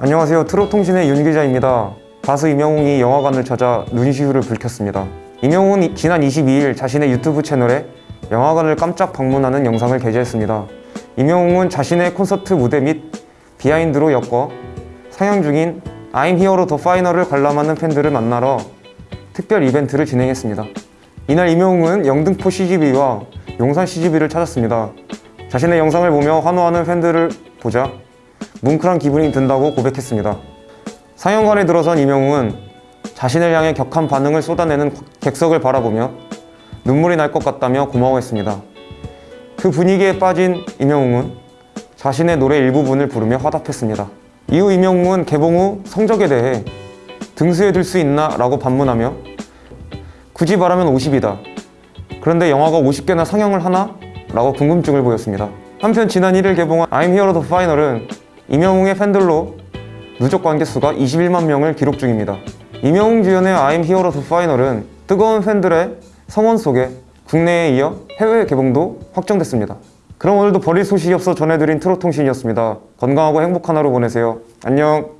안녕하세요. 트롯통신의 윤 기자입니다. 가수 이명웅이 영화관을 찾아 눈시울을 붉혔습니다. 이- 지난 22일 자신의 유튜브 채널에 영화관을 깜짝 방문하는 영상을 게재했습니다. 이명웅은 자신의 콘서트 무대 및 비하인드로 엮어 상영 중인 I'm Here The Final을 관람하는 팬들을 만나러 특별 이벤트를 진행했습니다. 이날 이명웅은 영등포 CGV와 용산 CGV를 찾았습니다. 자신의 영상을 보며 환호하는 팬들을 보자 뭉클한 기분이 든다고 고백했습니다. 상영관에 들어선 이명웅은 자신을 향해 격한 반응을 쏟아내는 객석을 바라보며 눈물이 날 것 같다며 고마워했습니다. 그 분위기에 빠진 이명웅은 자신의 노래 일부분을 부르며 화답했습니다. 이후 이명웅은 개봉 후 성적에 대해 등수에 들 수 있나? 라고 반문하며 굳이 말하면 50이다. 그런데 영화가 50개나 상영을 하나? 라고 궁금증을 보였습니다. 한편 지난 1일 개봉한 I'm Here The Final은 이명웅의 팬들로 누적 관계 수가 21만 명을 기록 중입니다. 이명웅 주연의 I'm Here The Final은 뜨거운 팬들의 성원 속에 국내에 이어 해외 개봉도 확정됐습니다. 그럼 오늘도 버릴 소식이 없어 전해드린 트롯통신이었습니다. 건강하고 행복한 하루 보내세요. 안녕.